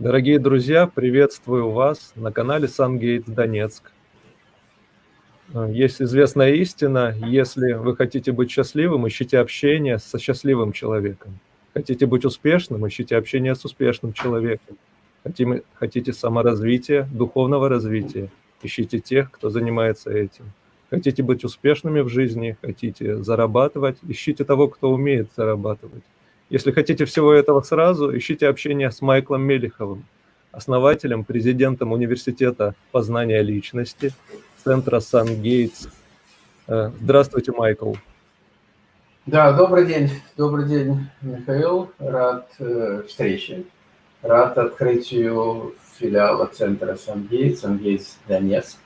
Дорогие друзья, приветствую вас на канале SunGate Донецк. Есть известная истина, если вы хотите быть счастливым, ищите общение со счастливым человеком. Хотите быть успешным, ищите общение с успешным человеком. Хотите, хотите саморазвития, духовного развития, ищите тех, кто занимается этим. Хотите быть успешными в жизни, хотите зарабатывать, ищите того, кто умеет зарабатывать. Если хотите всего этого сразу, ищите общение с Майклом Мелиховым, основателем, президентом университета познания личности, центра Сан-Гейтс. Э, здравствуйте, Майкл. Да, добрый день. Добрый день, Михаил. Рад э, встрече. Рад открытию филиала центра Сан-Гейтс, Сан-Гейтс Донецк.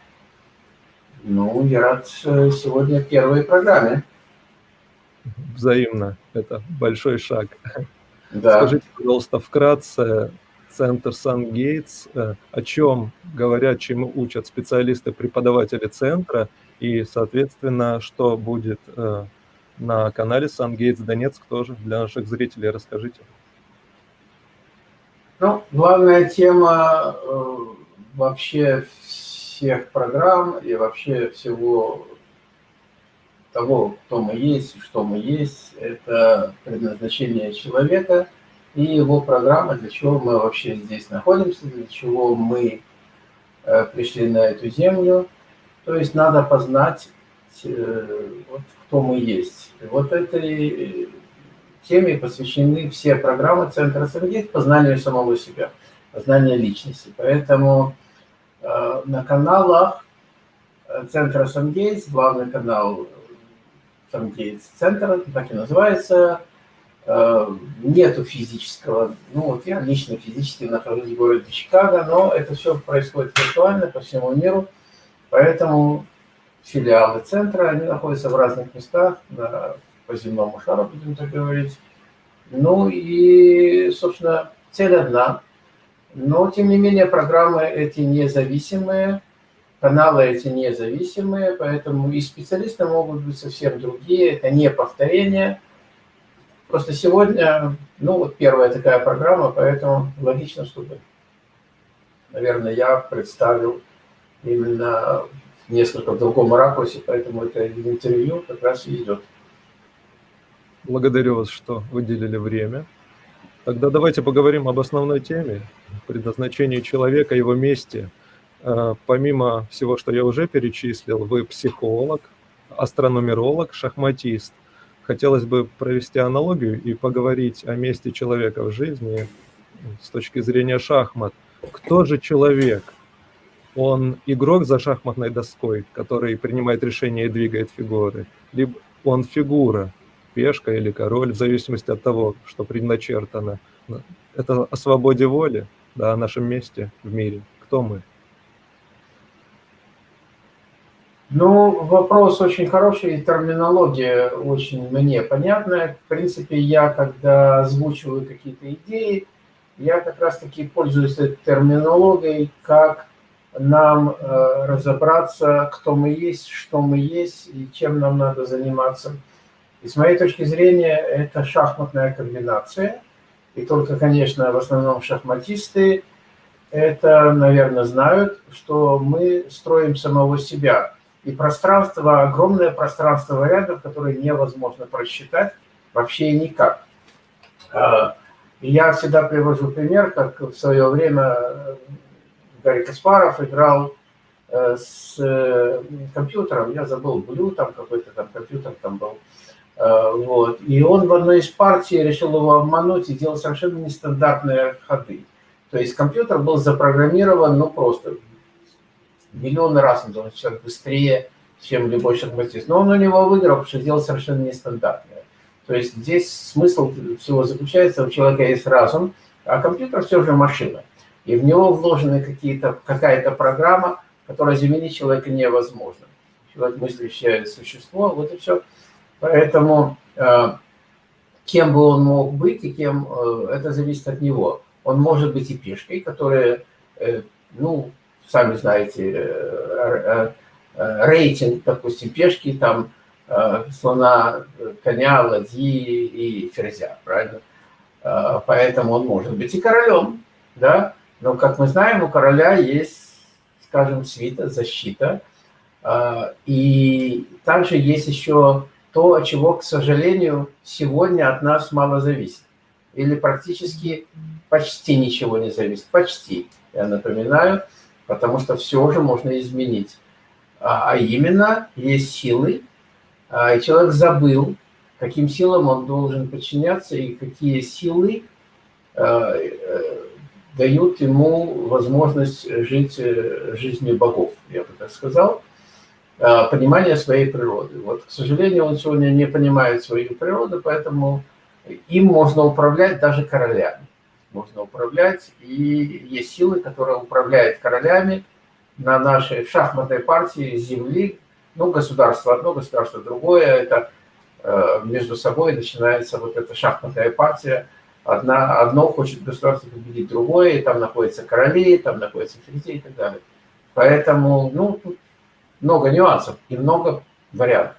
Ну, я рад э, сегодня первой программе взаимно. Это большой шаг. Да. Скажите, пожалуйста, вкратце, Центр Сан-Гейтс, э, о чем говорят, чему учат специалисты, преподаватели центра, и, соответственно, что будет э, на канале Сан-Гейтс Донецк тоже для наших зрителей, расскажите. Ну, главная тема э, вообще всех программ и вообще всего того, кто мы есть, что мы есть, это предназначение человека и его программа, для чего мы вообще здесь находимся, для чего мы э, пришли на эту землю. То есть надо познать, э, вот, кто мы есть. И вот этой теме посвящены все программы Центра Сергеев познанию самого себя, познанию личности. Поэтому э, на каналах Центра Сангейтс, главный канал там, где центр, так и называется, э, нету физического, ну вот я лично физически нахожусь в городе Чикаго, но это все происходит виртуально по всему миру, поэтому филиалы центра, они находятся в разных местах, на, по земному шару, будем так говорить. Ну и, собственно, цель одна. Но, тем не менее, программы эти независимые, Каналы эти независимые, поэтому и специалисты могут быть совсем другие, это не повторение. Просто сегодня, ну вот первая такая программа, поэтому логично, чтобы, наверное, я представил именно несколько в другом ракурсе, поэтому это интервью как раз и идет. Благодарю вас, что выделили время. Тогда давайте поговорим об основной теме, предназначении человека, его месте – помимо всего, что я уже перечислил, вы психолог, астрономеролог, шахматист. Хотелось бы провести аналогию и поговорить о месте человека в жизни с точки зрения шахмат. Кто же человек? Он игрок за шахматной доской, который принимает решения и двигает фигуры, либо он фигура, пешка или король, в зависимости от того, что предначертано. Это о свободе воли, да, о нашем месте в мире. Кто мы? Ну, вопрос очень хороший, терминология очень мне понятная. В принципе, я, когда озвучиваю какие-то идеи, я как раз-таки пользуюсь этой терминологией, как нам э, разобраться, кто мы есть, что мы есть и чем нам надо заниматься. И с моей точки зрения, это шахматная комбинация. И только, конечно, в основном шахматисты это, наверное, знают, что мы строим самого себя – и пространство, огромное пространство вариантов, которые невозможно просчитать вообще никак. А, я всегда привожу пример, как в свое время э, Гарри Каспаров играл э, с э, компьютером, я забыл, Блю, там какой-то там компьютер там был, вот. И он в одной из партий решил его обмануть и делать совершенно нестандартные ходы. То есть компьютер был запрограммирован, ну, просто миллионы раз он должен человек быстрее, чем любой шахматист. Но он у него выиграл, потому что сделал совершенно нестандартное. То есть здесь смысл всего заключается, у человека есть разум, а компьютер все же машина. И в него вложены какие-то какая-то программа, которая заменить человека невозможно. Человек мыслящее существо, вот и все. Поэтому э, кем бы он мог быть и кем, э, это зависит от него. Он может быть и пешкой, которая, э, ну, сами знаете, э, э, э, рейтинг, допустим, пешки, там, слона, коня, ладьи и ферзя, правильно? Поэтому он может быть и королем, да? Но, как мы знаем, у короля есть, скажем, свита, защита. И также есть еще то, чего, к сожалению, сегодня от нас мало зависит. Или практически почти ничего не зависит. Почти, я напоминаю, потому что все же можно изменить. А, а именно, есть силы, а, и человек забыл, каким силам он должен подчиняться и какие силы э, дают ему возможность жить э, жизнью богов, я бы так сказал, понимание своей природы. Вот, к сожалению, он сегодня не понимает свою природу, поэтому им можно управлять даже королями. Можно управлять, и есть силы, которые управляют королями на нашей шахматной партии Земли. Ну, государство одно, государство другое. Это э, между собой начинается вот эта шахматная партия. Одна, одно хочет государство победить другое, и там находятся короли, там находятся фризы и так далее. Поэтому, ну, тут много нюансов и много вариантов.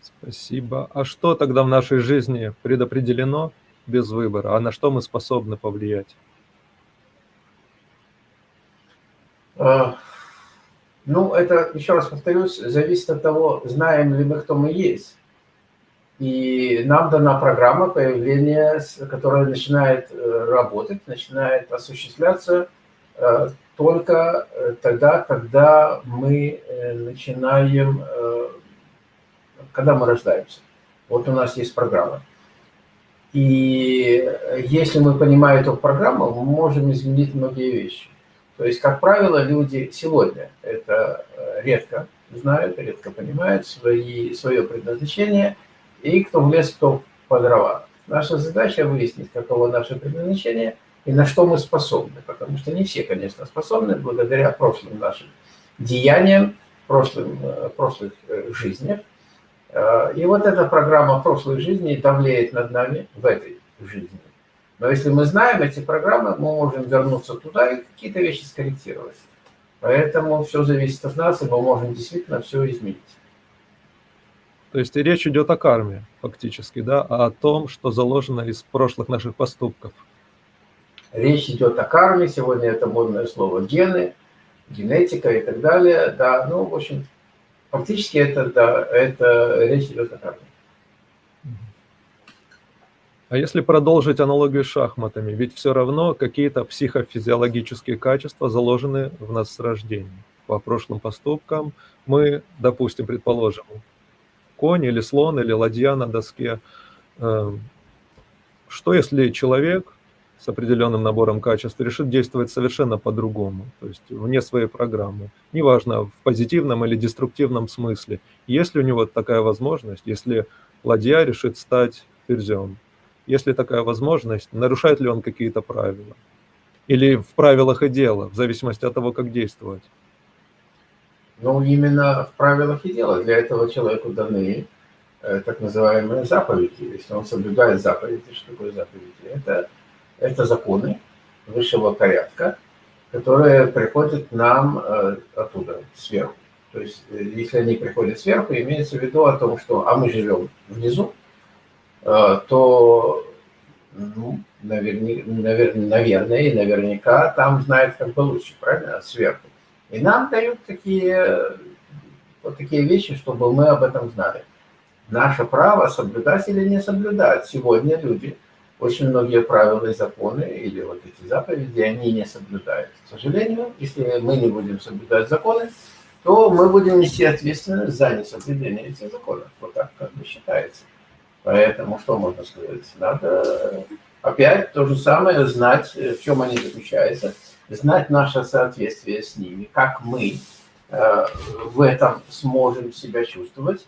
Спасибо. А что тогда в нашей жизни предопределено без выбора? А на что мы способны повлиять? А, ну, это, еще раз повторюсь, зависит от того, знаем ли мы, кто мы есть. И нам дана программа появления, которая начинает э, работать, начинает осуществляться э, только э, тогда, когда мы начинаем когда мы рождаемся. Вот у нас есть программа. И если мы понимаем эту программу, мы можем изменить многие вещи. То есть, как правило, люди сегодня это э, редко знают, редко понимают свои, свое предназначение, и кто в лес, кто по дрова. Наша задача выяснить, каково наше предназначение и на что мы способны, потому что не все, конечно, способны, благодаря прошлым нашим деяниям, прошлым, э, прошлых э, жизнях, Э, и вот эта программа прошлой жизни давлеет над нами в этой жизни. Но если мы знаем эти программы, мы можем вернуться туда и какие-то вещи скорректировать. Поэтому все зависит от нас, и мы можем действительно все изменить. То есть речь идет о карме, фактически, да, а о том, что заложено из прошлых наших поступков. Речь идет о карме, сегодня это модное слово гены, генетика и так далее. Да, ну, в общем, Фактически это, да, это речь идет о карме. А если продолжить аналогию с шахматами, ведь все равно какие-то психофизиологические качества заложены в нас с рождения. По прошлым поступкам мы, допустим, предположим, конь или слон или ладья на доске. Эм, что если человек с определенным набором качеств решит действовать совершенно по-другому, то есть вне своей программы. Неважно, в позитивном или деструктивном смысле. Есть ли у него такая возможность, если ладья решит стать ферзем, если такая возможность, нарушает ли он какие-то правила? Или в правилах и дело, в зависимости от того, как действовать? Ну, именно в правилах и дело. Для этого человеку даны э, так называемые заповеди. Если он соблюдает заповеди, что такое заповеди? Это это законы высшего порядка, которые приходят нам э, оттуда, сверху. То есть, э, если они приходят сверху, имеется в виду о том, что, а мы живем внизу, э, то, ну, наверня, навер, наверное, и наверняка там знают как бы лучше, правильно, сверху. И нам дают такие, вот такие вещи, чтобы мы об этом знали. Наше право соблюдать или не соблюдать. Сегодня люди – очень многие правила и законы, или вот эти заповеди, они не соблюдают. К сожалению, если мы не будем соблюдать законы, то мы будем нести ответственность за несоблюдение этих законов. Вот так как бы считается. Поэтому что можно сказать? Надо опять то же самое знать, в чем они заключаются, знать наше соответствие с ними, как мы э, в этом сможем себя чувствовать,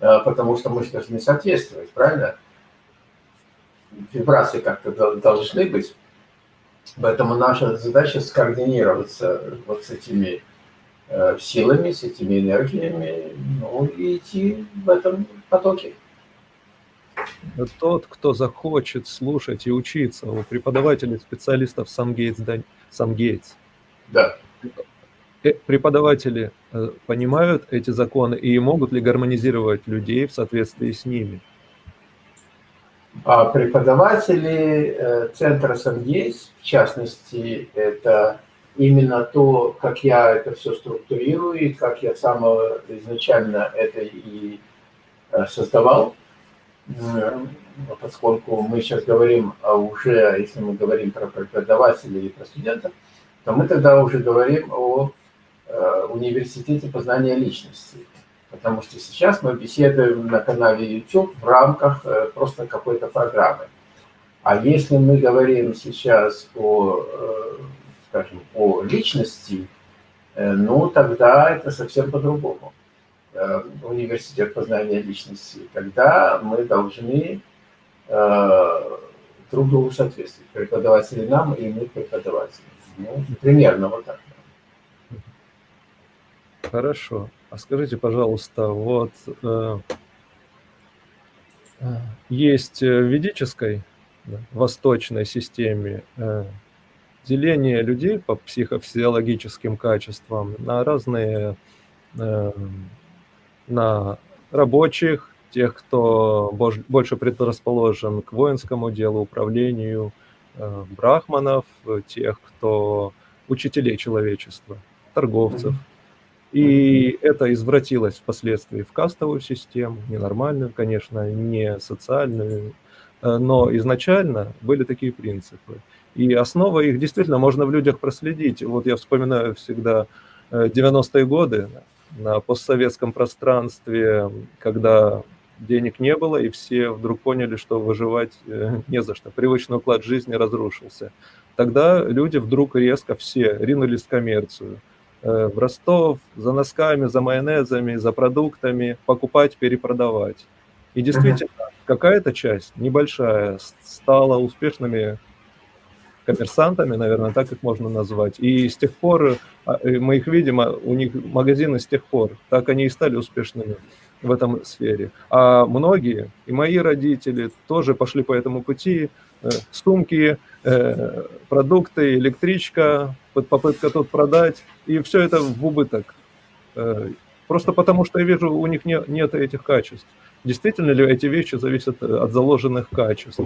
э, потому что мы должны соответствовать, правильно? Вибрации как-то должны быть. Поэтому наша задача скоординироваться вот с этими э, силами, с этими энергиями, ну и идти в этом потоке. Тот, кто захочет слушать и учиться у преподавателей, специалистов Самгейтс, да, Самгейтс. Да. Э, преподаватели э, понимают эти законы и могут ли гармонизировать людей в соответствии с ними? А преподаватели э, центра Сангейс, в частности, это именно то, как я это все структурирую, и как я сам изначально это и э, создавал, поскольку мы сейчас говорим о уже, если мы говорим про преподавателей и про студентов, то мы тогда уже говорим о э, университете познания личности. Потому что сейчас мы беседуем на канале YouTube в рамках э, просто какой-то программы. А если мы говорим сейчас о, э, скажем, о личности, ну тогда это совсем по-другому. Университет познания личности. Тогда мы должны друг другу соответствовать. Преподаватели нам и мы преподаватели. Ну, примерно вот так. Хорошо. А скажите, пожалуйста, вот э, э есть в ведической да, восточной системе э, деление людей по психофизиологическим качествам на разные, э, на рабочих, тех, кто больше предрасположен к воинскому делу, управлению, э, брахманов, тех, кто учителей человечества, торговцев. И это извратилось впоследствии в кастовую систему, ненормальную, конечно, не социальную, э, но изначально были такие принципы. И основа их действительно можно в людях проследить. Вот я вспоминаю всегда 90-е э, годы на постсоветском пространстве, когда денег не было, и все вдруг поняли, что выживать э, не за что. Привычный уклад жизни разрушился. Тогда люди вдруг резко все ринулись в коммерцию. Э, в Ростов за носками, за майонезами, за продуктами, покупать, перепродавать. И действительно, какая-то часть, небольшая, стала успешными коммерсантами, наверное, так их можно назвать. И с тех пор а, мы их видим, а у них магазины с тех пор, так они и стали успешными в этом сфере. А многие, и мои родители, тоже пошли по этому пути. Э, сумки, э, продукты, электричка, попытка тут продать, и все это в убыток. Э, просто потому, что я вижу, у них не, нет этих качеств. Действительно ли эти вещи зависят от заложенных качеств?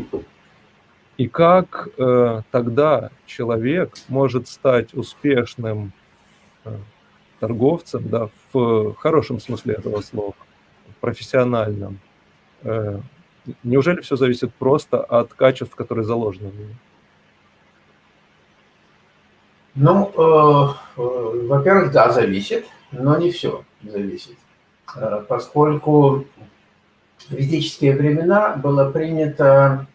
И как э, тогда человек может стать успешным э, торговцем, да, в хорошем смысле этого слова, профессиональном. Э, неужели все зависит просто от качеств, которые заложены в нем? Ну, э, э, во-первых, да, зависит, но не все зависит. Э, поскольку в ведические времена было принято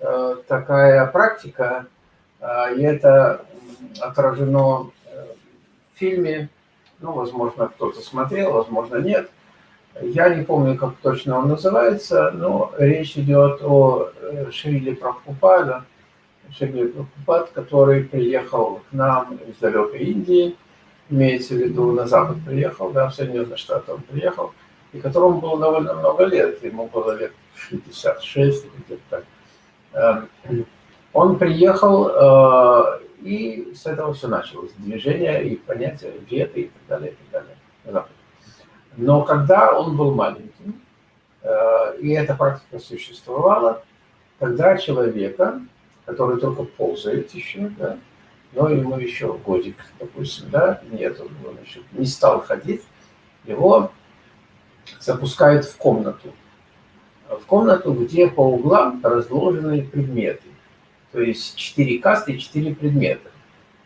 э, такая практика, э, и это отражено э, в фильме, ну, возможно, кто-то смотрел, возможно, нет, я не помню, как точно он называется, но речь идет о э, Шриле Прабхупада, Шриле Прабхупад, который приехал к нам из далекой Индии, имеется в виду на Запад приехал, да, в Соединенные Штаты он приехал, и которому было довольно много лет, ему было лет 66 или где-то так. Эм, он приехал, э, и с этого все началось, движение и понятие веты и так далее, и так далее. Но когда он был маленьким, э, и эта практика существовала, тогда человека, который только ползает еще, да, но ему еще годик, допустим, да, нет, он, еще не стал ходить, его запускают в комнату. В комнату, где по углам разложены предметы. То есть четыре касты четыре предмета.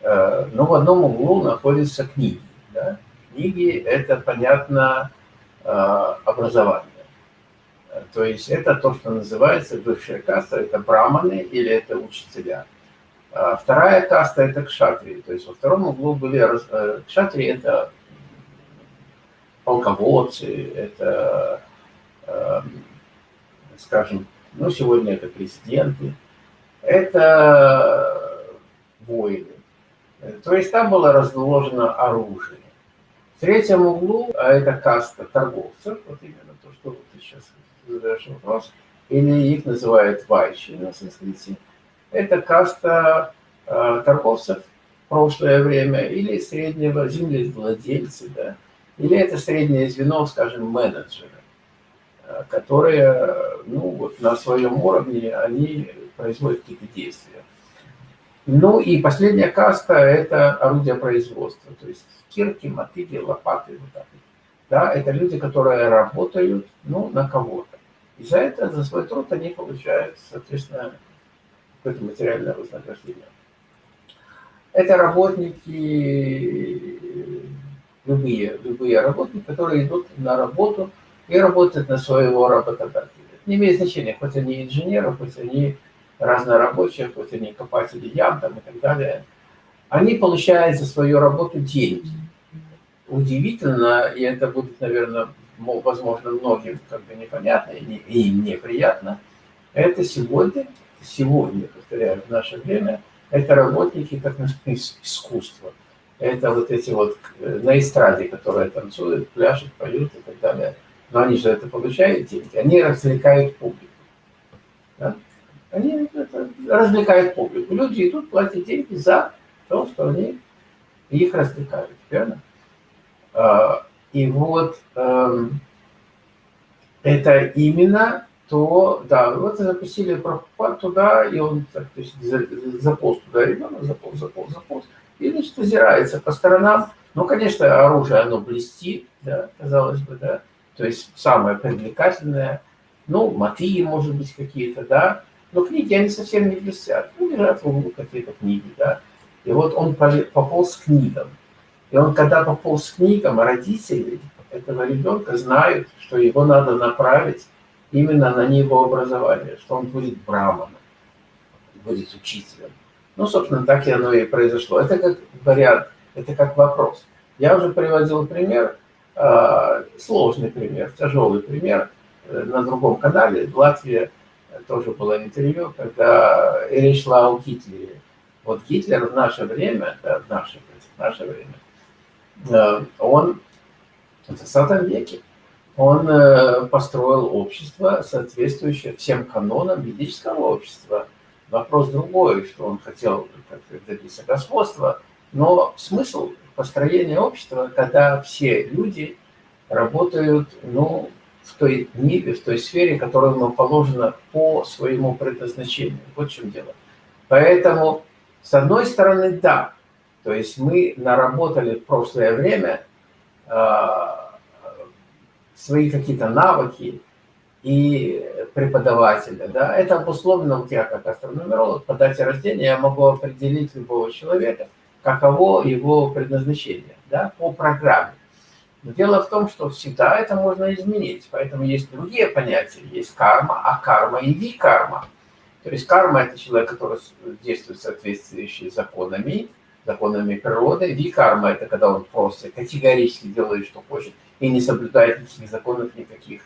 Э, но в одном углу находятся книги. Да? Книги – это, понятно, э, образование. То есть это то, что называется высшая каста, это браманы или это учителя. А вторая каста – это кшатри. То есть во втором углу были… Э, кшатри – это полководцы, это, эм, скажем, ну, сегодня это президенты, это воины. То есть там было разложено оружие третьем углу, а это каста торговцев, вот именно то, что ты сейчас задаешь вопрос, или их называют вайши на санскрите, это каста э, торговцев в прошлое время или среднего землевладельцы, да, или это среднее звено, скажем, менеджеры, э, которые ну, вот на своем уровне они производят какие-то действия. Ну и последняя каста – это орудие производства, то есть кирки, мотыги, лопаты, вот так. Да, это люди, которые работают ну, на кого-то. И за это, за свой труд они получают, соответственно, какое-то материальное вознаграждение. Это работники, любые, любые работники, которые идут на работу и работают на своего работодателя. Не имеет значения, хоть они инженеры, хоть они разнорабочие, хоть они копатели ям там, и так далее. Они получают за свою работу деньги. Удивительно, и это будет, наверное, возможно, многим как бы непонятно и неприятно, это сегодня, сегодня, повторяю, в наше время, это работники так называемого искусства. Это вот эти вот э, на эстраде, которые танцуют, пляшут, поют и так далее. Но они же это получают деньги, они развлекают публику. Да? Они развлекают публику. Люди идут, платят деньги за то, что они их развлекают, верно? А, и вот эм, это именно то, да, вот запустили Прабхупад туда, и он так, то есть, заполз туда ребенок, заполз, заполз, заполз, и, значит, озирается по сторонам. Ну, конечно, оружие, оно блестит, да, казалось бы, да, то есть самое привлекательное, ну, мотыги, может быть, какие-то, да, но книги, они совсем не блестят, ну, лежат в углу какие-то книги, да, и вот он пополз к книгам, и он, когда пополз к книгам, родители этого ребенка знают, что его надо направить именно на него образование, что он будет браманом, будет учителем. Ну, собственно, так и оно и произошло. Это как вариант, это как вопрос. Я уже приводил пример, а, сложный пример, тяжелый пример э, на другом канале. В Латвии тоже было интервью, когда речь шла о Гитлере. Вот Гитлер в наше время, да, в наше, в наше время, э, он в 20 веке, он э, построил общество, соответствующее всем канонам ведического общества. Вопрос другой, что он хотел добиться господства, но смысл построения общества, когда все люди работают ну, в той в той сфере, которая ему положена по своему предназначению. Вот в чем дело. Поэтому, с одной стороны, да, то есть мы наработали в прошлое время а, свои какие-то навыки и преподавателя. Да? Это обусловлено, вот я как астрономеролог, по дате рождения я могу определить любого человека, каково его предназначение да, по программе. Но дело в том, что всегда это можно изменить, поэтому есть другие понятия. Есть карма, а карма и ви-карма. То есть карма – это человек, который действует в законами, законами природы. Ви-карма – это когда он просто категорически делает, что хочет, и не соблюдает никаких законов, никаких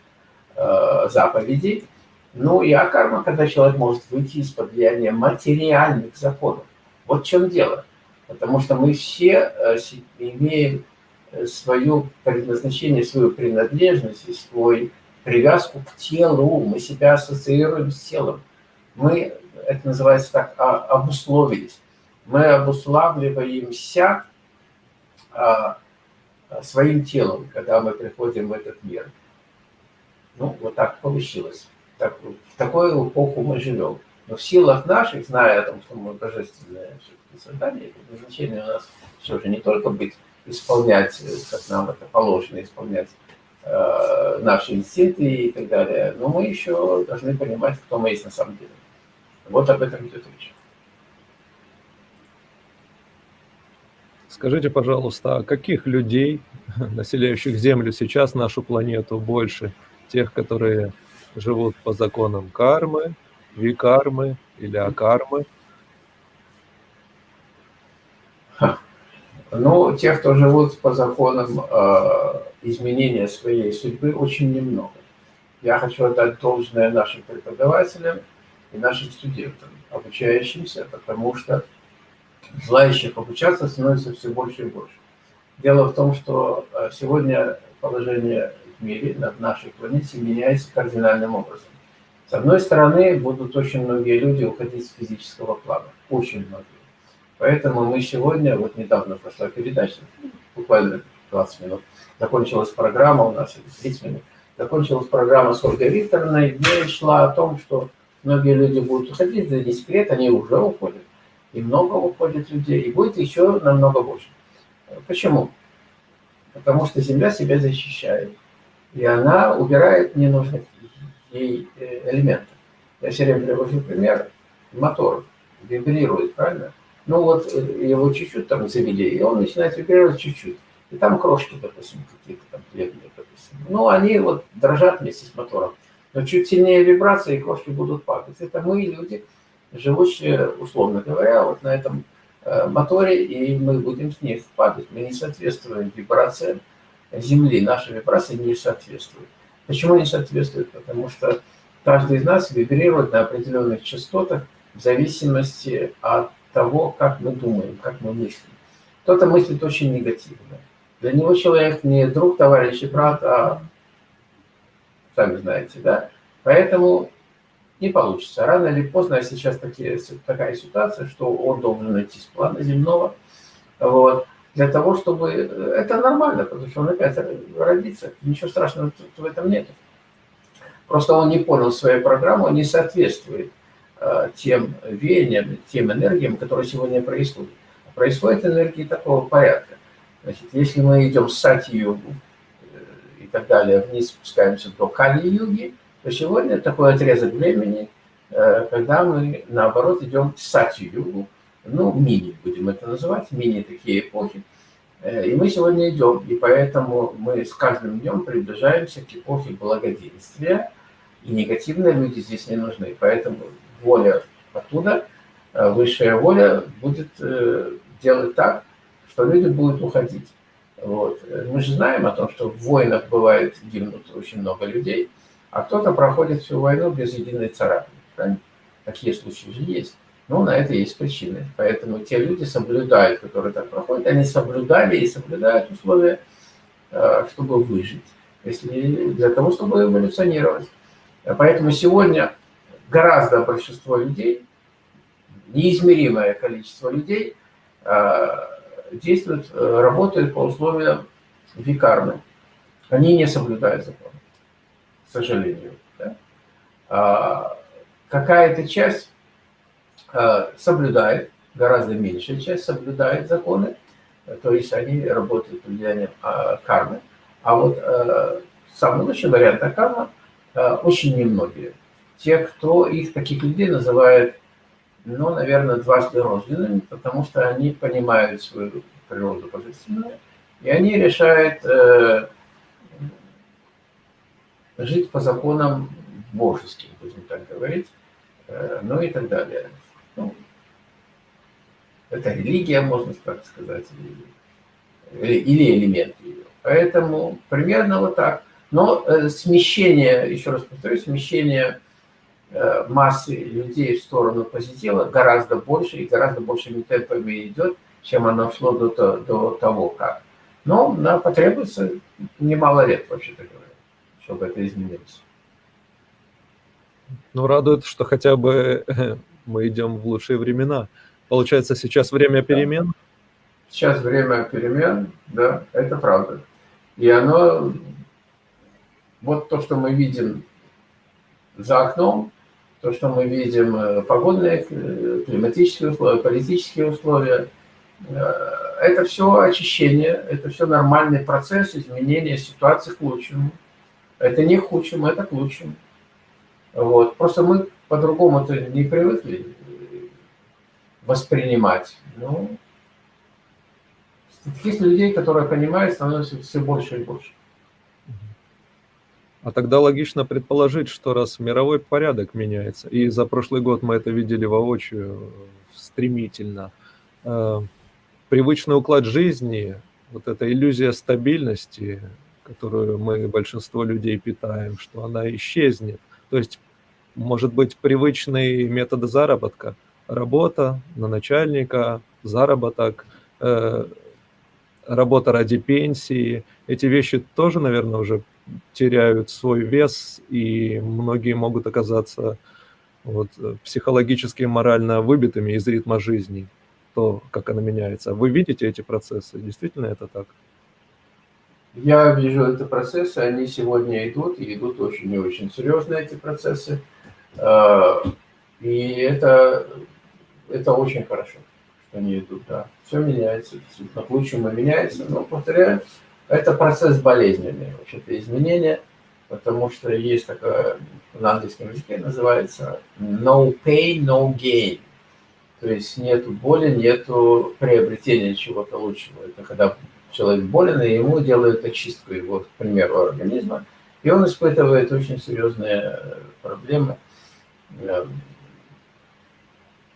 э, заповедей. Ну и а-карма, когда человек может выйти из-под влияния материальных законов. Вот в чем дело. Потому что мы все э, имеем свое предназначение, свою принадлежность и свою привязку к телу. Мы себя ассоциируем с телом. Мы, это называется так, а, обусловились мы обуславливаемся а, своим телом, когда мы приходим в этот мир. Ну, вот так получилось. Так, в такую эпоху мы живем. Но в силах наших, зная о том, что мы божественное создание, предназначение у нас все же не только быть, исполнять, как нам это положено, исполнять э, наши инстинкты и так далее, но мы еще должны понимать, кто мы есть на самом деле. Вот об этом идет речь. Скажите, пожалуйста, а каких людей, населяющих Землю сейчас, нашу планету, больше? Тех, которые живут по законам кармы, викармы или акармы? Ну, тех, кто живут по законам э, изменения своей судьбы, очень немного. Я хочу отдать должное нашим преподавателям и нашим студентам, обучающимся, потому что желающих обучаться становится все больше и больше. Дело в том, что э, сегодня положение в мире, на нашей планете, меняется кардинальным образом. С одной стороны, будут очень многие люди уходить с физического плана. Очень многие. Поэтому мы сегодня, вот недавно прошла передача, буквально 20 минут, закончилась программа у нас, 30 минут, закончилась программа с Ольгой Викторовной, где шла о том, что многие люди будут уходить, это не секрет, они уже уходят, и много уходит людей, и будет еще намного больше. Почему? Потому что Земля себя защищает, и она убирает ненужных ей э, элементов. Я все время привожу пример, мотор вибрирует, правильно? Ну вот э, его чуть-чуть там завели, и он начинает вибрировать чуть-чуть. И там крошки, допустим, какие-то там хлебные, допустим. Ну, они вот дрожат вместе с мотором. Но чуть сильнее вибрации, и крошки будут падать. Это мы, люди, живущие, условно говоря, вот на этом э, моторе, и мы будем с них падать. Мы не соответствуем вибрациям Земли. Наши вибрации не соответствуют. Почему не соответствуют? Потому что каждый из нас вибрирует на определенных частотах в зависимости от того, как мы думаем, как мы мыслим. Кто-то мыслит очень негативно. Для него человек не друг, товарищ и брат, а сами знаете, да? Поэтому не получится. Рано или поздно, а сейчас такие, такая ситуация, что он должен найти с плана земного, вот, для того, чтобы... Это нормально, потому что он опять родится, ничего страшного в этом нет. Просто он не понял свою программу, не соответствует э, тем веяниям, тем энергиям, которые сегодня происходят. Происходят энергии такого порядка. Значит, если мы идем с сати-югу э, и так далее, вниз спускаемся до кали-юги, то сегодня такой отрезок времени, э, когда мы, наоборот, идем к сати-югу, ну, мини будем это называть, мини такие эпохи. Э, и мы сегодня идем, и поэтому мы с каждым днем приближаемся к эпохе благоденствия, и негативные люди здесь не нужны. Поэтому воля оттуда, высшая воля будет делать так, что люди будут уходить. Вот. Мы же знаем о том, что в войнах бывает гибнут очень много людей, а кто-то проходит всю войну без единой царапины. Правильно? Такие случаи же есть. Но на это есть причины. Поэтому те люди соблюдают, которые так проходят, они соблюдали и соблюдают условия, э, чтобы выжить, если для того, чтобы эволюционировать. Поэтому сегодня гораздо большинство людей, неизмеримое количество людей э, действуют, э, работают по условиям викарны. Они не соблюдают закон, к сожалению. Да? А, Какая-то часть а, соблюдает, гораздо меньшая часть соблюдает законы, то есть они работают под влиянием а, кармы. А вот а, самый лучший вариант карма а, очень немногие. Те, кто их, таких людей, называют но, наверное, дважды рожденными, потому что они понимают свою природу божественную, и они решают э, жить по законам божеским, будем так говорить, э, ну и так далее. Ну, это религия, можно так сказать, или, или элемент ее. Поэтому примерно вот так. Но э, смещение, еще раз повторюсь, смещение массы людей в сторону позитива гораздо больше и гораздо большими темпами идет, чем оно шло до, до того, как. Но нам потребуется немало лет, вообще-то говоря, чтобы это изменилось. Ну, радует, что хотя бы мы идем в лучшие времена. Получается, сейчас время перемен? Сейчас время перемен, да, это правда. И оно, вот то, что мы видим за окном, то, что мы видим, э, погодные, э, климатические условия, политические условия, э, это все очищение, это все нормальный процесс изменения ситуации к лучшему. Это не к худшему, это к лучшему. Вот. Просто мы по-другому-то не привыкли воспринимать. Ну, таких людей, которые понимают, становится все больше и больше. А тогда логично предположить, что раз мировой порядок меняется, и за прошлый год мы это видели воочию стремительно, э, привычный уклад жизни, вот эта иллюзия стабильности, которую мы, большинство людей, питаем, что она исчезнет. То есть, может быть, привычные методы заработка, работа на начальника, заработок, э, работа ради пенсии, эти вещи тоже, наверное, уже теряют свой вес, и многие могут оказаться вот, психологически и морально выбитыми из ритма жизни, то, как она меняется. Вы видите эти процессы? Действительно это так? Я вижу эти процессы, они сегодня идут, и идут очень и очень серьезно эти процессы. А, и это, это очень хорошо, что они идут, да. Все меняется, действительно, к лучшему меняется, но, повторяю, это процесс болезненный, вообще-то изменения, потому что есть такое, на английском языке называется no pain, no gain. То есть нету боли, нету приобретения чего-то лучшего. Это когда человек болен, и ему делают очистку его, к примеру, организма, и он испытывает очень серьезные проблемы. Эм,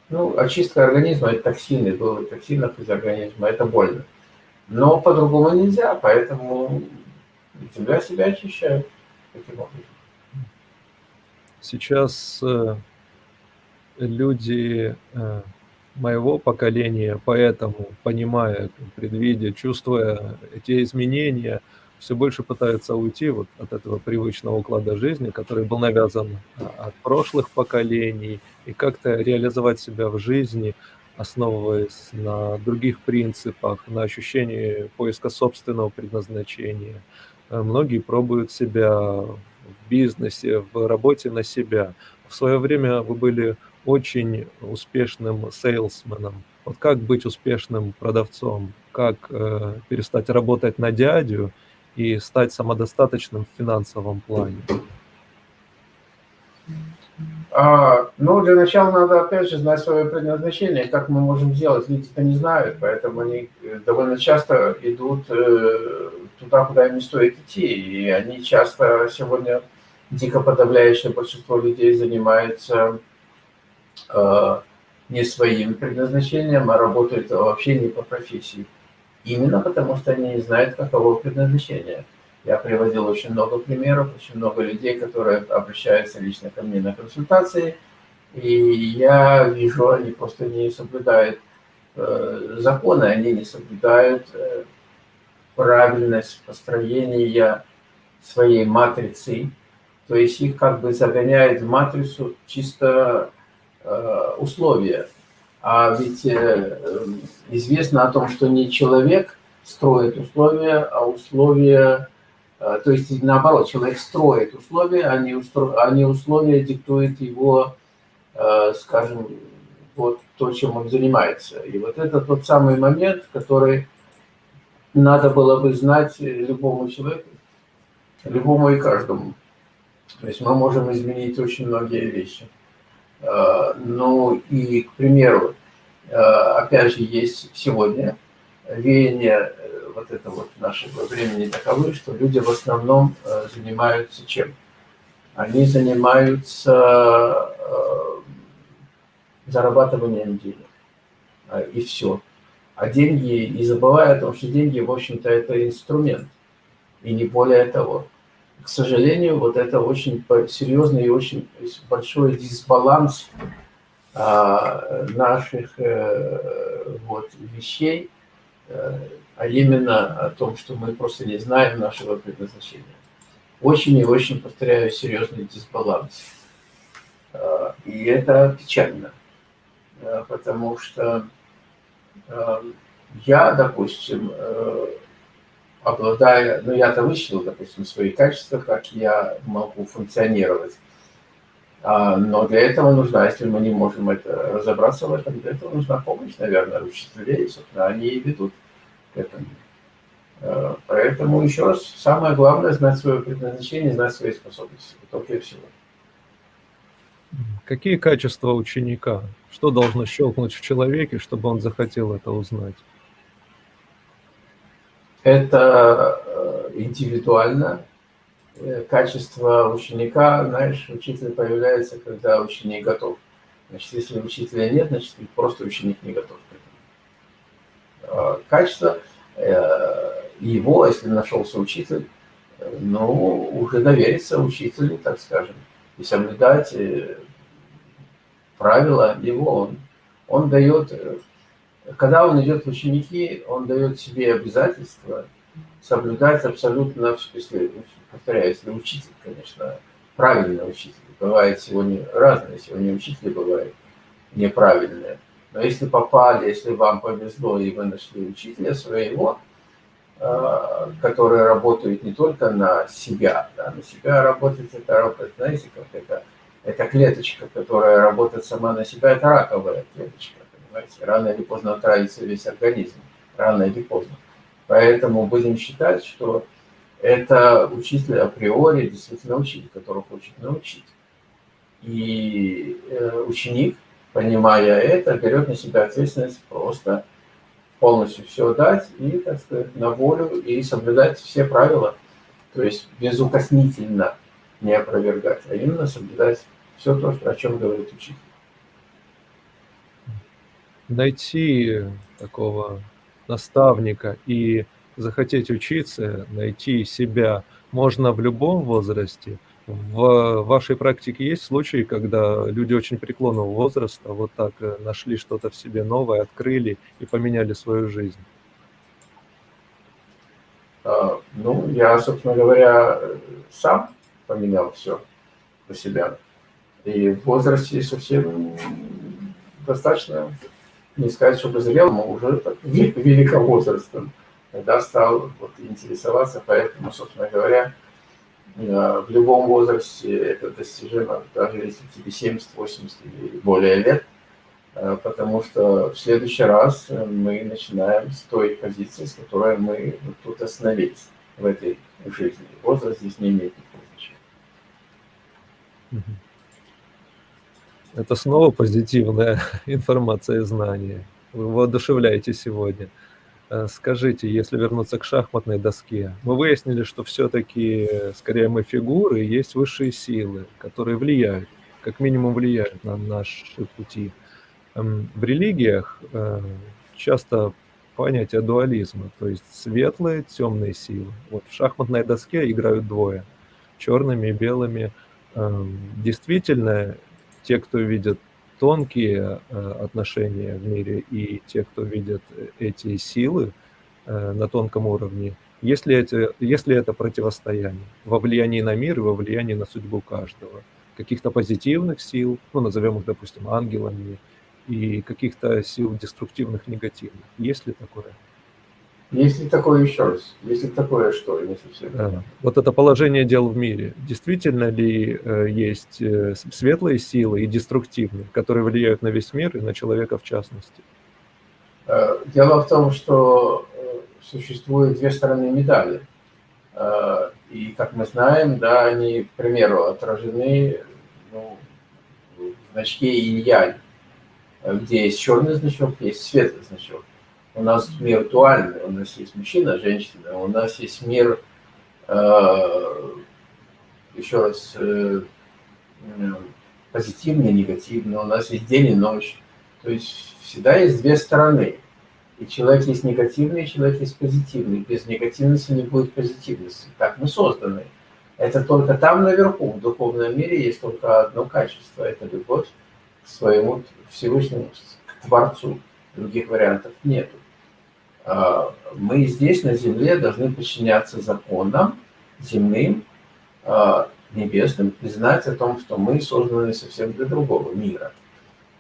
ну, очистка организма – это токсины, было токсинов из организма, это больно. Но по-другому нельзя, поэтому земля себя очищает таким образом. Сейчас э, люди э, моего поколения, поэтому, понимая, предвидя, чувствуя эти изменения, все больше пытаются уйти вот от этого привычного уклада жизни, который был навязан а, от прошлых поколений, и как-то реализовать себя в жизни, основываясь на других принципах, на ощущении поиска собственного предназначения. Э, многие пробуют себя в бизнесе, в работе на себя. В свое время вы были очень успешным сейлсменом. Вот как быть успешным продавцом? Как э, перестать работать на дядю и стать самодостаточным в финансовом плане? А, ну, для начала надо, опять же, знать свое предназначение, как мы можем сделать. Люди это не знают, поэтому они э, довольно часто идут э, туда, куда им не стоит идти. И они часто сегодня, дико подавляющее большинство людей занимается э, не своим предназначением, а работают вообще не по профессии. Именно потому, что они не знают, каково предназначение. Я приводил очень много примеров, очень много людей, которые обращаются лично ко мне на консультации, и я вижу, они просто не соблюдают э, законы, они не соблюдают э, правильность построения своей матрицы, то есть их как бы загоняют в матрицу чисто э, условия. А ведь э, известно о том, что не человек строит условия, а условия то есть, наоборот, человек строит условия, а не, устро... а не условия диктует его, э, скажем, вот то, чем он занимается. И вот это тот самый момент, который надо было бы знать любому человеку, любому и каждому. То есть мы можем изменить очень многие вещи. Э, ну и, к примеру, опять же, есть сегодня веяние вот это вот нашего времени таковы, что люди в основном э, занимаются чем? Они занимаются э, зарабатыванием денег. Э, и все. А деньги, не забывая о том, что деньги, в общем-то, это инструмент. И не более того. К сожалению, вот это очень серьезный и очень большой дисбаланс наших вот, вещей, а именно о том, что мы просто не знаем нашего предназначения. Очень и очень, повторяю, серьезный дисбаланс. А, и это печально, а, потому что а, я, допустим, обладая, ну я-то вычислил, допустим, свои качества, как я могу функционировать. Но для этого нужна, если мы не можем это разобраться в этом, для этого нужна помощь, наверное, учителей, собственно, они и ведут к этому. Э, поэтому, еще раз, самое главное – знать свое предназначение, знать свои способности. Только и всего. Какие качества ученика? Что должно щелкнуть в человеке, чтобы он захотел это узнать? Это э, индивидуально. Э, качество ученика, знаешь, учитель появляется, когда ученик готов. Значит, если учителя нет, значит, просто ученик не готов к этому. Э, качество э, его, если нашелся учитель, э, ну, уже довериться учителю, так скажем, и соблюдать правила его. Он, он дает, когда он идет в ученики, он дает себе обязательство соблюдать абсолютно, если, повторяю, если учитель, конечно, правильный учитель. Бывает сегодня разные, сегодня учители бывают неправильные. Но если попали, если вам повезло, и вы нашли учителя своего, которые работают не только на себя, да, на себя работать это работает, знаете, как это, это клеточка, которая работает сама на себя, это раковая клеточка, понимаете, рано или поздно отравится весь организм, рано или поздно. Поэтому будем считать, что это учитель априори, действительно учитель, который хочет научить. И э, ученик, понимая это, берет на себя ответственность просто полностью все дать и, так сказать, на волю и соблюдать все правила. То есть безукоснительно не опровергать, а именно соблюдать все то, о чем говорит учитель. Найти такого наставника и захотеть учиться, найти себя можно в любом возрасте. В вашей практике есть случаи, когда люди очень преклонного возраста вот так э, нашли что-то в себе новое, открыли и поменяли свою жизнь? А, ну, я, собственно говоря, сам поменял все по себя. И в возрасте совсем достаточно, не сказать, чтобы зрел, но уже так, великовозрастным когда стал вот, интересоваться, поэтому, собственно говоря, в любом возрасте это достижимо, даже если тебе 70, 80 или более лет, э, потому что в следующий раз мы начинаем с той позиции, с которой мы тут остановились в этой жизни. Возраст здесь не имеет никакого значения. Это снова позитивная информация и знания. Вы воодушевляете сегодня. Э, скажите, если вернуться к шахматной доске, мы выяснили, что все-таки, скорее, мы фигуры, есть высшие силы, которые влияют, как минимум влияют на наши пути. Эм, в религиях э, часто понятие дуализма, то есть светлые, темные силы. Вот в шахматной доске играют двое, черными и белыми. Эм, действительно, те, кто видят тонкие э, отношения в мире и те, кто видят э, эти силы э, на тонком уровне, если это, если это противостояние во влиянии на мир и во влиянии на судьбу каждого, каких-то позитивных сил, ну, назовем их, допустим, ангелами, и каких-то сил деструктивных, негативных. Есть ли такое? Если такое еще раз, если такое что, не совсем. Да. Вот это положение дел в мире. Действительно ли э, есть э, светлые силы и деструктивные, которые влияют на весь мир и на человека в частности? Э, дело в том, что существуют две стороны медали. И, как мы знаем, да, они, к примеру, отражены ну, в значке инь-янь, где есть черный значок, есть светлый значок. У нас мир дуальный, у нас есть мужчина, женщина, у нас есть мир, э, еще раз, э, позитивный, негативный, у нас есть день и ночь. То есть всегда есть две стороны. И человек есть негативный, и человек есть позитивный. Без негативности не будет позитивности. Так мы созданы. Это только там наверху, в духовном мире, есть только одно качество. Это любовь к своему Всевышнему, к Творцу. Других вариантов нету. А, мы здесь, на Земле, должны подчиняться законам земным, а, небесным, и знать о том, что мы созданы совсем для другого мира.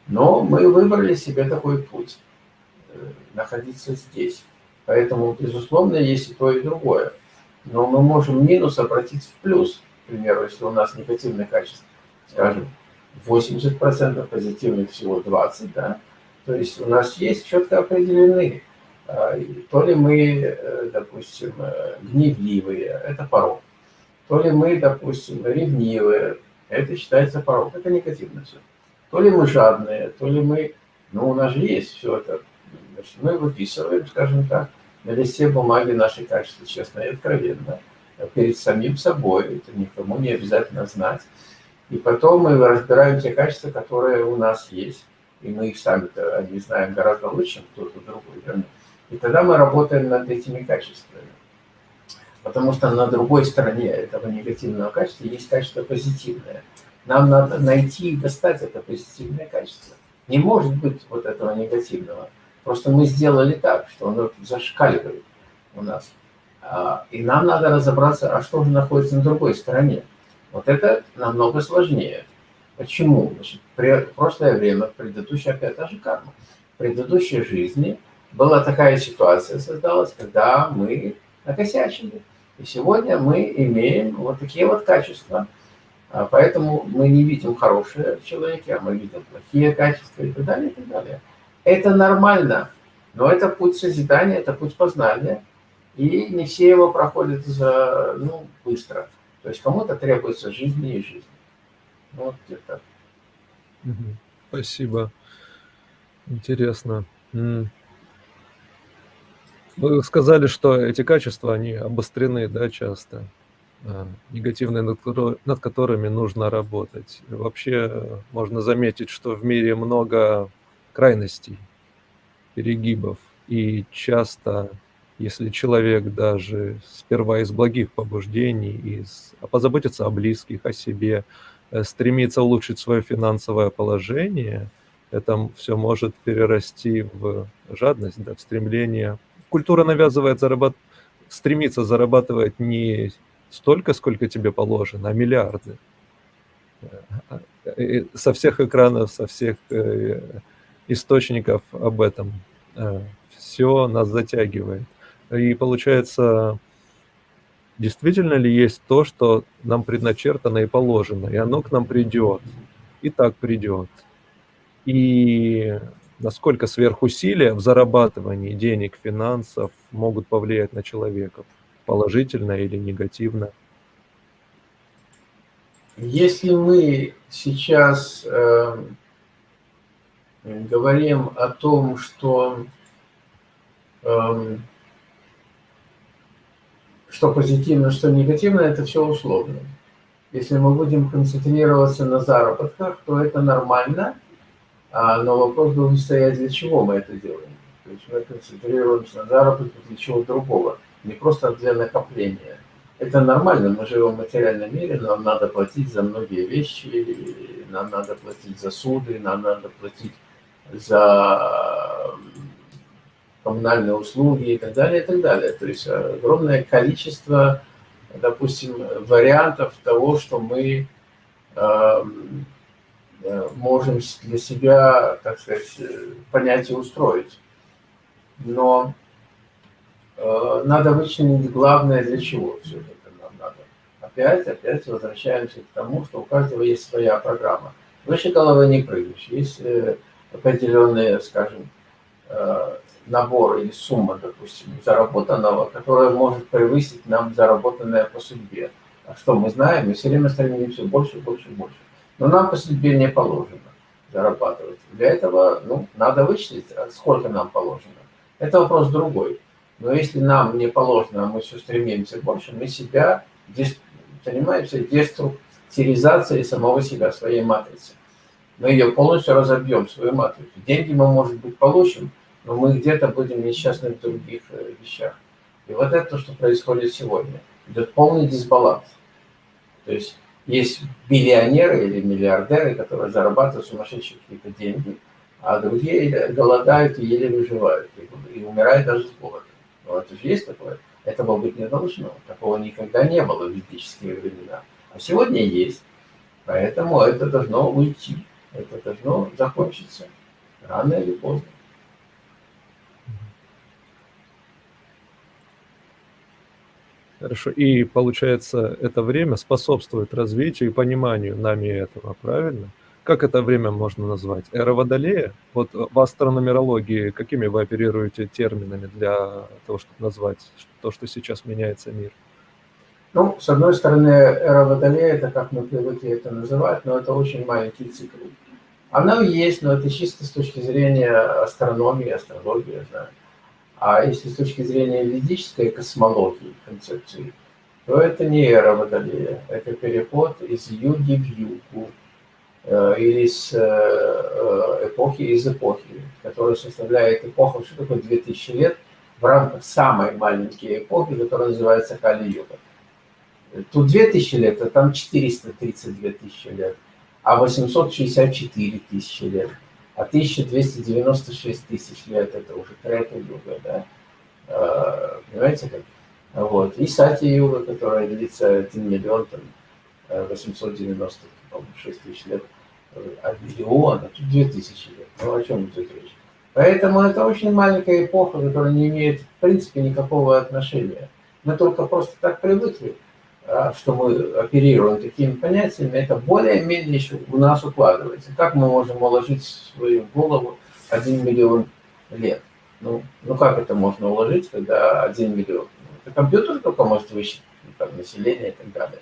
Но мы выбрали себе такой путь, э, находиться здесь. Поэтому, безусловно, есть и то, и другое. Но мы можем минус обратить в плюс. К примеру, если у нас негативное качество, скажем, 80%, позитивных всего 20%, да, то есть у нас есть четко определенные то ли мы, э, допустим, э, гневливые, это порог. То ли мы, допустим, ревнивые, это считается порог, это негативно все. То ли мы жадные, то ли мы, ну у нас же есть все это. Значит, мы выписываем, скажем так, на листе бумаги наши качества, честно и откровенно, перед самим собой, это никому не обязательно знать. И потом мы разбираем те качества, которые у нас есть, и мы их сами-то они знаем гораздо лучше, чем кто-то другой. Верно? И тогда мы работаем над этими качествами. Потому что на другой стороне этого негативного качества есть качество позитивное. Нам надо найти и достать это позитивное качество. Не может быть вот этого негативного. Просто мы сделали так, что оно зашкаливает у нас. А, и нам надо разобраться, а что же находится на другой стороне. Вот это намного сложнее. Почему? Значит, прошлое время, в предыдущей, опять та же карма, в предыдущей жизни – была такая ситуация создалась, когда мы накосячили. И сегодня мы имеем вот такие вот качества. А поэтому мы не видим хорошие в человеке, а мы видим плохие качества и так далее, и так далее. Это нормально, но это путь созидания, это путь познания. И не все его проходят за, ну, быстро. То есть кому-то требуется жизни и жизни. Ну, вот где-то. Спасибо. Интересно. Вы сказали, что эти качества, они обострены, да, часто, а, негативные, над, над которыми нужно работать. Вообще э, можно заметить, что в мире много крайностей, перегибов, и часто, если человек даже сперва из благих побуждений, из, а позаботиться о близких, о себе, э, стремится улучшить свое финансовое положение, это все может перерасти в жадность, да, в стремление культура навязывает зарабат... стремится зарабатывать не столько, сколько тебе положено, а миллиарды. И со всех экранов, со всех э, источников об этом. Э, Все нас затягивает. И получается, действительно ли есть то, что нам предначертано и положено, и оно к нам придет, и так придет. И насколько сверхусилия в зарабатывании денег, финансов могут повлиять на человека, положительно или негативно? Если мы сейчас э, говорим о том, что, э, что позитивно, что негативно, это все условно. Если мы будем концентрироваться на заработках, то это нормально – но вопрос должен стоять, для чего мы это делаем. То есть мы концентрируемся на заработке для чего другого, не просто для накопления. Это нормально, мы живем в материальном мире, нам надо платить за многие вещи, нам надо платить за суды, нам надо платить за коммунальные услуги и так далее, и так далее. То есть огромное количество, допустим, вариантов того, что мы Э, можем для себя, так сказать, э, понять и устроить. Но э, надо вычленить главное, для чего все это нам надо. Опять, опять возвращаемся к тому, что у каждого есть своя программа. Выше головы не прыгаешь. Есть э, определенные, скажем, э, набор или сумма, допустим, заработанного, которая может превысить нам заработанное по судьбе. А что мы знаем? Мы все время стремимся больше, больше, больше. Но нам по судьбе не положено зарабатывать. Для этого ну, надо вычислить, а сколько нам положено. Это вопрос другой. Но если нам не положено, а мы все стремимся больше, мы себя занимаемся деструктуризацией самого себя, своей матрицы. Мы ее полностью разобьем, свою матрицу. Деньги мы, может быть, получим, но мы где-то будем несчастны в других э, вещах. И вот это то, что происходит сегодня. Идет полный дисбаланс. То есть есть миллионеры или миллиардеры, которые зарабатывают сумасшедшие какие-то деньги, а другие голодают и еле выживают, и, и умирают даже с голода. Но это же есть такое. Этого быть не должно. Такого никогда не было в ведические времена. А сегодня есть. Поэтому это должно уйти. Это должно закончиться рано или поздно. Хорошо. И получается, это время способствует развитию и пониманию нами этого, правильно? Как это время можно назвать? Эра Водолея? Вот в астрономерологии какими вы оперируете терминами для того, чтобы назвать то, что сейчас меняется мир? Ну, с одной стороны, эра Водолея, это как мы привыкли это называть, но это очень маленький цикл. Она есть, но это чисто с точки зрения астрономии, астрологии, знаю. А если с точки зрения ведической космологии, концепции, то это не эра Водолея, это переход из юги в югу, э, или с э, э, эпохи из эпохи, которая составляет эпоху, что такое 2000 лет, в рамках самой маленькой эпохи, которая называется Кали-Юга. Тут 2000 лет, а там 432 тысячи лет, а 864 тысячи лет – а 1296 тысяч лет это уже Крета юга, да, а, понимаете как? Вот. И Сати юга, которая длится 1 миллион, там, 896 э, тысяч лет, а миллион, а тут 2000 лет. Ну о чем тут речь? Поэтому это очень маленькая эпоха, которая не имеет, в принципе, никакого отношения. Мы только просто так привыкли, а, что мы оперируем такими понятиями, это более-менее еще у нас укладывается. Как мы можем уложить в свою голову один миллион лет? Ну, ну как это можно уложить, когда один миллион? Это компьютер только может высчитать там, население и так далее.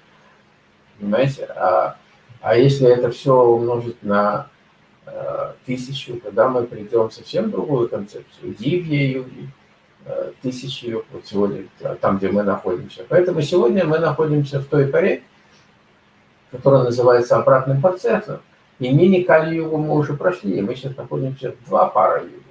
Понимаете? А, а если это все умножить на э, тысячу, тогда мы придем совсем другую концепцию. Дивье, юги, э, тысячи, вот сегодня, там, где мы находимся. Поэтому сегодня мы находимся в той паре, которая называется обратным процессом. И мини-кали-югу мы уже прошли, и мы сейчас находимся в два пара юги.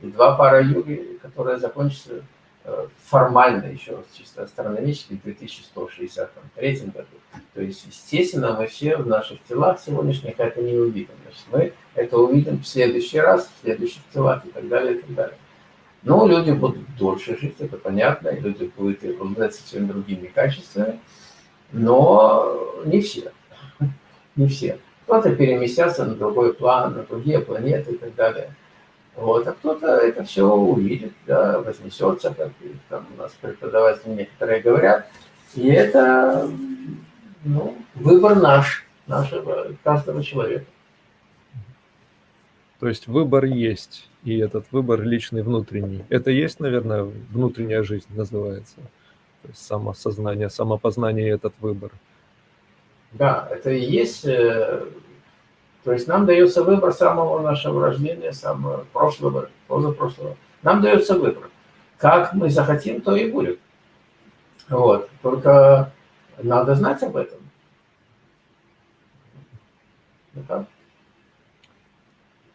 И два пара юги, которые закончатся Э, формально еще чисто астрономически в 2163 году. То есть, естественно, мы все в наших телах сегодняшних это не увидим. Значит, мы это увидим в следующий раз, в следующих телах и так далее, и так далее. Но люди будут дольше жить, это понятно, и люди будут обладать совсем другими качествами, но не все. Не все. Кто-то переместятся на другой план, на другие планеты и так далее. Вот, а кто-то это все увидит, да, вознесется, как там у нас преподаватели некоторые говорят. И это ну, выбор наш, нашего, каждого человека. То есть выбор есть, и этот выбор личный, внутренний. Это есть, наверное, внутренняя жизнь называется. То есть самосознание, самопознание – этот выбор. Да, это и есть э, то есть нам дается выбор самого нашего рождения, самого прошлого, позапрошлого. Нам дается выбор. Как мы захотим, то и будет. Вот. Только надо знать об этом. Это?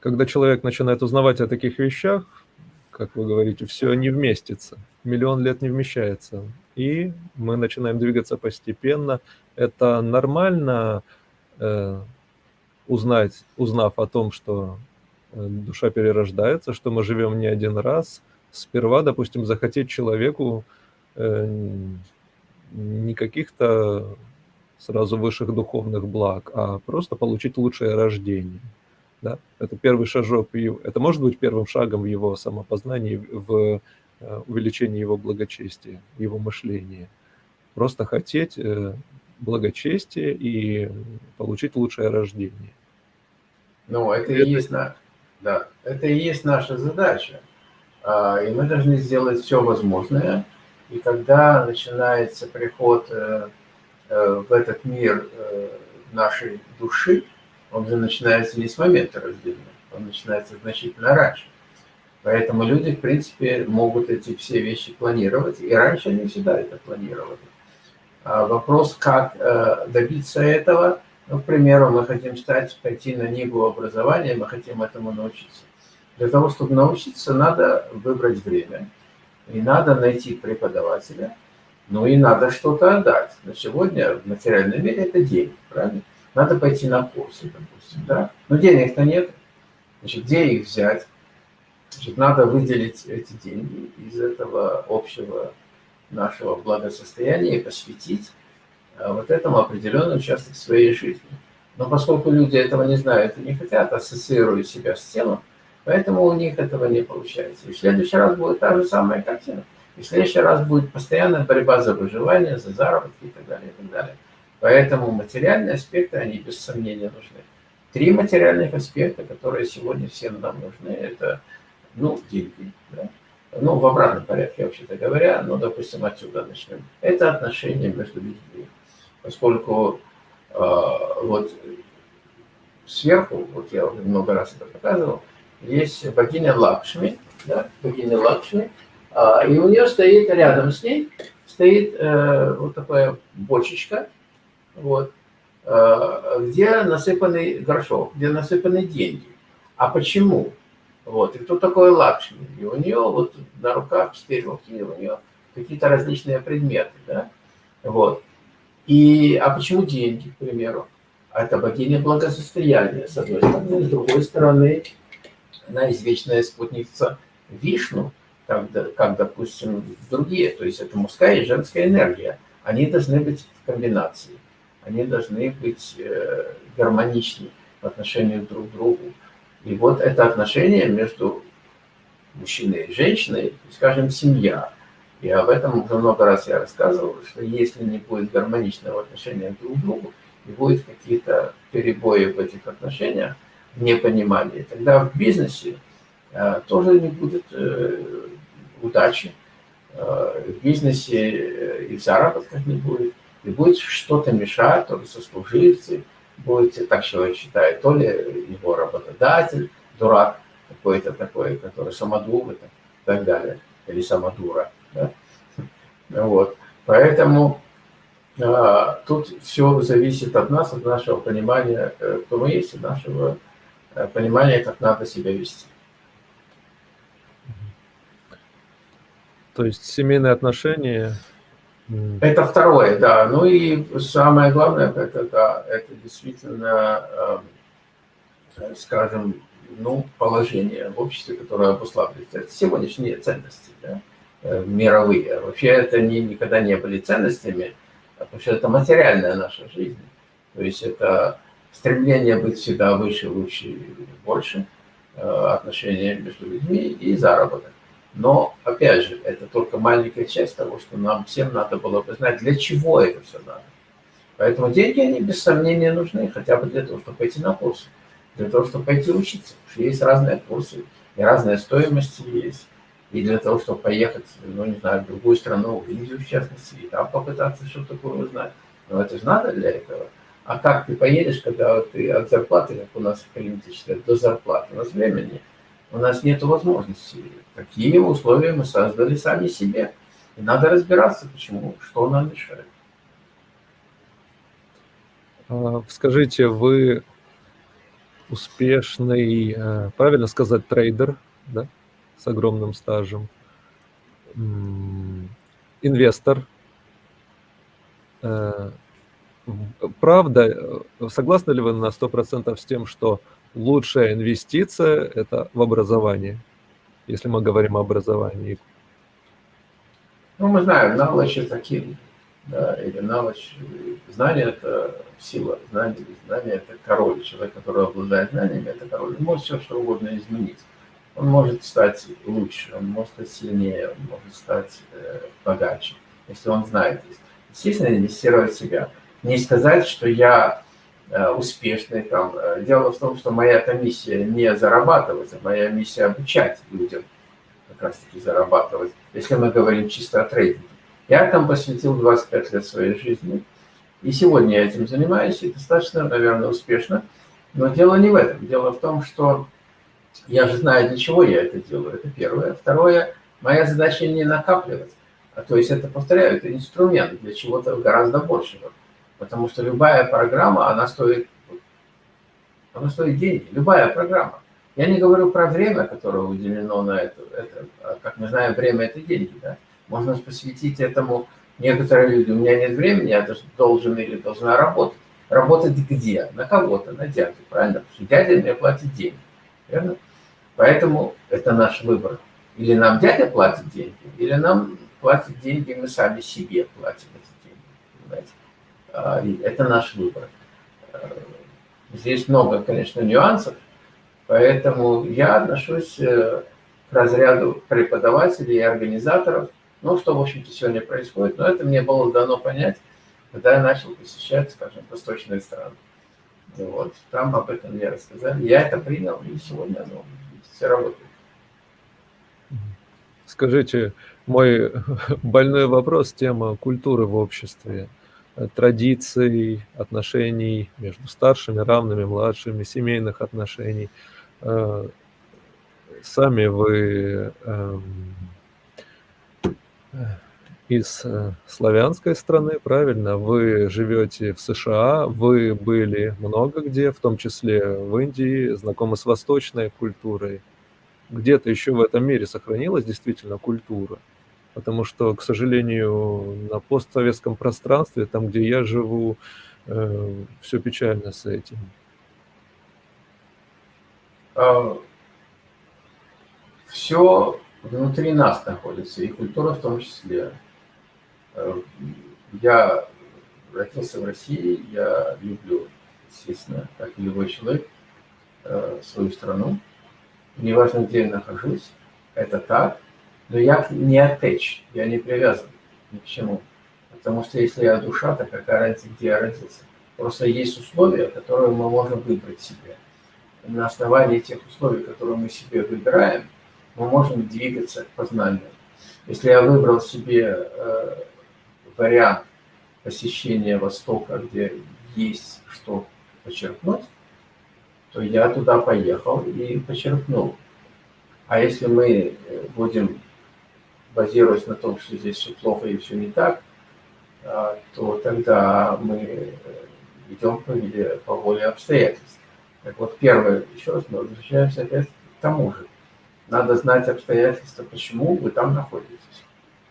Когда человек начинает узнавать о таких вещах, как вы говорите, все не вместится, миллион лет не вмещается. И мы начинаем двигаться постепенно. Это нормально, э, узнать, узнав о том, что э, душа перерождается, что мы живем не один раз, сперва, допустим, захотеть человеку э, не каких-то сразу высших духовных благ, а просто получить лучшее рождение. Да? Это первый шажок, это может быть первым шагом в его самопознании, в э, увеличении его благочестия, его мышления. Просто хотеть благочестие и получить лучшее рождение. Ну, это, это... и есть на... да, это и есть наша задача. А, и мы должны сделать все возможное. И когда начинается приход э, э, в этот мир э, нашей души, он же начинается не с момента рождения, он начинается значительно раньше. Поэтому люди, в принципе, могут эти все вещи планировать, и раньше они всегда это планировали. А вопрос, как добиться этого, ну, к примеру, мы хотим стать, пойти на Ниву образования, мы хотим этому научиться. Для того, чтобы научиться, надо выбрать время, и надо найти преподавателя, ну и надо что-то отдать. На сегодня в материальном мире это деньги, правильно? Надо пойти на курсы, допустим, да? Но денег-то нет. Значит, где их взять? Значит, надо выделить эти деньги из этого общего нашего благосостояния и посвятить Э, вот этому определенный участок своей жизни. Но поскольку люди этого не знают и не хотят, ассоциируют себя с телом, поэтому у них этого не получается. И в следующий раз будет та же самая картина. И в следующий раз будет постоянная борьба за выживание, за заработки и так далее, и так далее. Поэтому материальные аспекты, они без сомнения нужны. Три материальных аспекта, которые сегодня всем нам нужны, это, ну, деньги, да? ну, в обратном порядке, вообще-то говоря, ну, допустим, отсюда начнем. Это отношения между людьми поскольку э, вот сверху, вот я уже много раз это показывал, есть богиня Лакшми, да, богиня Лакшми, э, и у нее стоит рядом с ней, стоит э, вот такая бочечка, вот, э, где насыпанный горшок, где насыпаны деньги. А почему? Вот, и кто такой Лакшми? И у нее вот на руках, четыре руки, у нее какие-то различные предметы, да, вот. И, а почему деньги, к примеру? Это богиня благосостояния, с одной стороны. С другой стороны, она извечная спутница Вишну, как, как, допустим, другие. То есть это мужская и женская энергия. Они должны быть в комбинации. Они должны быть э, гармоничны в отношении друг к другу. И вот это отношение между мужчиной и женщиной, скажем, семья, И об этом уже много раз я рассказывал, что если не будет гармоничного отношения друг к другу, и будут какие-то перебои в этих отношениях, непонимание, тогда в бизнесе э, тоже не будет э, удачи, э, в бизнесе э, и в заработках не будет, и будет что-то мешать, то ли сослуживцы, будет, так человек считает, то ли его работодатель, дурак какой-то такой, который самодур и так далее, или самодура. Да? Вот. Поэтому а, тут все зависит от нас, от нашего понимания, э, кто мы есть, от нашего э, понимания, как надо себя вести. То есть семейные отношения... Это второе, да. Ну и самое главное, это, да, это действительно, э, скажем, ну, положение в обществе, которое обуславливает это сегодняшние ценности, да, мировые. Вообще это не, никогда не были ценностями, потому что это материальная наша жизнь. То есть это стремление быть всегда выше, лучше больше, э, отношения между людьми и заработок. Но, опять же, это только маленькая часть того, что нам всем надо было бы знать, для чего это все надо. Поэтому деньги, они без сомнения нужны, хотя бы для того, чтобы пойти на курсы, для того, чтобы пойти учиться. Что есть разные курсы, и разная стоимость есть и для того, чтобы поехать, ну, не знаю, в другую страну, в Индию, в частности, и там попытаться что-то такое узнать. Но это же надо для этого. А как ты поедешь, когда ты от зарплаты, как у нас принято считать, до зарплаты? У нас времени, у нас нет возможности. Такие условия мы создали сами себе. И надо разбираться, почему, что нам мешает. А, скажите, вы успешный, э, правильно сказать, трейдер, да? с огромным стажем, инвестор. Э, правда, э, согласны ли вы на 100% с тем, что лучшая инвестиция – это в образование, если мы говорим о образовании? Ну, мы знаем, knowledge – это да, или knowledge, знание – это сила, знание, знание – это король, человек, который обладает знаниями – это король, он может все что угодно изменить он может стать лучше, он может стать сильнее, он может стать э, богаче, если он знает. Естественно, инвестировать в себя. Не сказать, что я э, успешный. Там. Э, дело в том, что моя -то миссия не зарабатывать, а моя миссия обучать людям как раз-таки зарабатывать, если мы говорим чисто о трейдинге. Я там посвятил 25 лет своей жизни, и сегодня я этим занимаюсь, и достаточно, наверное, успешно. Но дело не в этом. Дело в том, что я же знаю, для чего я это делаю, это первое. Второе, моя задача не накапливать. А то есть это, повторяю, это инструмент для чего-то гораздо большего. Потому что любая программа, она стоит, она стоит деньги. Любая программа. Я не говорю про время, которое уделено на это. это а, как мы знаем, время – это деньги. Да? Можно посвятить этому некоторые люди. У меня нет времени, я должен или должна работать. Работать где? На кого-то, на дядю, правильно? Потому что дядя мне платит деньги. Верно? Поэтому это наш выбор. Или нам дядя платит деньги, или нам платят деньги, мы сами себе платим эти деньги. Понимаете? А, это наш выбор. А, здесь много, конечно, нюансов, поэтому я отношусь э, к разряду преподавателей и организаторов, ну, что, в общем-то, сегодня происходит, но это мне было дано понять, когда я начал посещать, скажем, восточные страны. Вот, там об этом мне рассказали. Я это принял, и сегодня оно все работает. Скажите, мой больной вопрос, тема культуры в обществе, традиций, отношений между старшими, равными, младшими, семейных отношений. Э, сами вы эм, из э, славянской страны, правильно? Вы живете в США, вы были много где, в том числе в Индии, знакомы с восточной культурой. Где-то еще в этом мире сохранилась действительно культура. Потому что, к сожалению, на постсоветском пространстве, там, где я живу, э, все печально с этим. А, все внутри нас находится, и культура в том числе. Э, я родился в России, я люблю, естественно, как и любой человек, э, свою страну. Неважно, где я нахожусь, это так. Но я не attached, я не привязан ни к чему. Потому что если я душа, то какая разница, где я родился? Просто есть условия, которые мы можем выбрать себе. На основании тех условий, которые мы себе выбираем, мы можем двигаться к познанию. Если я выбрал себе э, вариант посещения Востока, где есть что почерпнуть, то я туда поехал и почерпнул. А если мы э, будем, базируясь на том, что здесь все плохо и все не так, а, то тогда мы э, идем по, по воле обстоятельств. Так вот, первое, еще раз мы возвращаемся опять к тому же. Надо знать обстоятельства, почему вы там находитесь.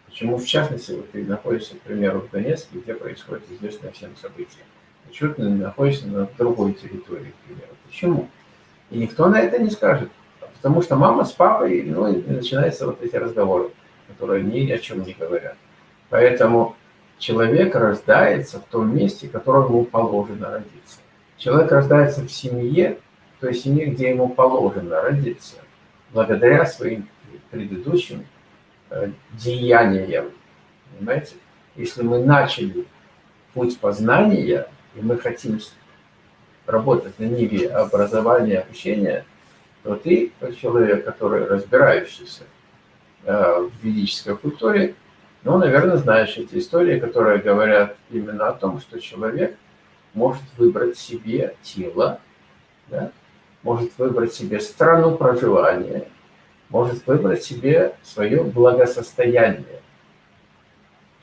Почему, в частности, вот ты находишься, к примеру, в Донецке, где происходит известное всем событие. Почему ты находишься на другой территории, к примеру. Почему? И никто на это не скажет. Потому что мама с папой, ну, и начинаются вот эти разговоры, которые ни о чем не говорят. Поэтому человек рождается в том месте, в котором ему положено родиться. Человек рождается в семье, той семье, где ему положено родиться, благодаря своим предыдущим э, деяниям. Понимаете? Если мы начали путь познания, и мы хотим работать на ниве образования, обучения, то ты, как человек, который разбирающийся в ведической культуре, ну, наверное, знаешь эти истории, которые говорят именно о том, что человек может выбрать себе тело, да, может выбрать себе страну проживания, может выбрать себе свое благосостояние.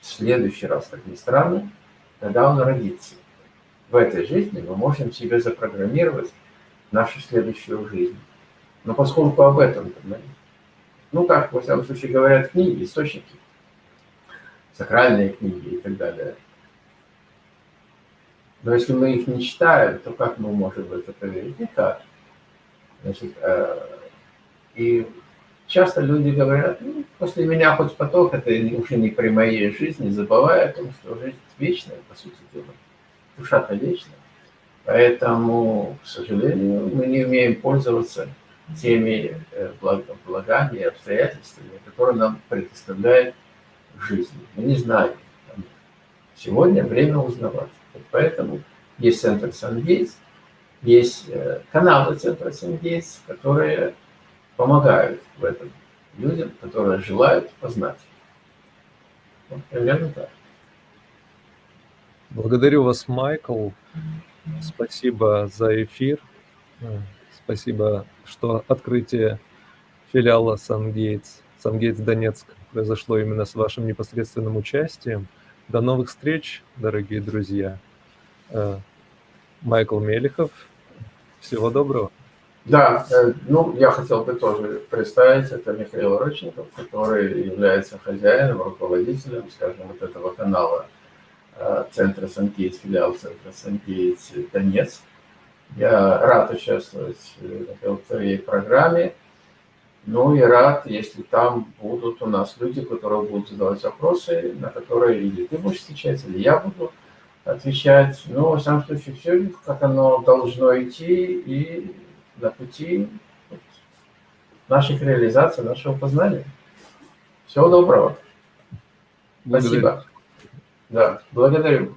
В следующий раз, как ни странно, когда он родится. В этой жизни мы можем себе запрограммировать нашу следующую жизнь. Но поскольку об этом, ну как, во всяком случае, говорят книги, источники, сакральные книги и так далее. Но если мы их не читаем, то как мы можем это поверить? Никак. Значит, э, и часто люди говорят, ну, после меня хоть поток, это уже не при моей жизни, забывая о том, что жизнь вечная, по сути дела. Душа-то вечная. Поэтому, к сожалению, мы не умеем пользоваться теми э, благами и обстоятельствами, которые нам предоставляет жизни. Мы не знаем. Сегодня время узнавать. Поэтому есть центр Сангейтс, есть э, каналы центра Сангейтс, которые помогают в этом людям, которые желают познать. Вот примерно так. Благодарю вас, Майкл. Спасибо за эфир. Спасибо, что открытие филиала Сангейтс, Сангейтс Донецк произошло именно с вашим непосредственным участием. До новых встреч, дорогие друзья. Э, Майкл Мелехов. Всего доброго. Да, э, ну, я хотел бы тоже представить, это Михаил Рочников, который является хозяином, руководителем, скажем, вот этого канала э, Центра Санкейтс, филиал Центра Санкейтс Донец. Я рад участвовать в этой программе. Ну и рад, если там будут у нас люди, которые будут задавать вопросы, на которые или ты будешь отвечать, или я буду отвечать. Но, во всяком случае, все как оно должно идти и на пути наших реализаций, нашего познания. Всего доброго. Благодарю. Спасибо. Да, благодарю.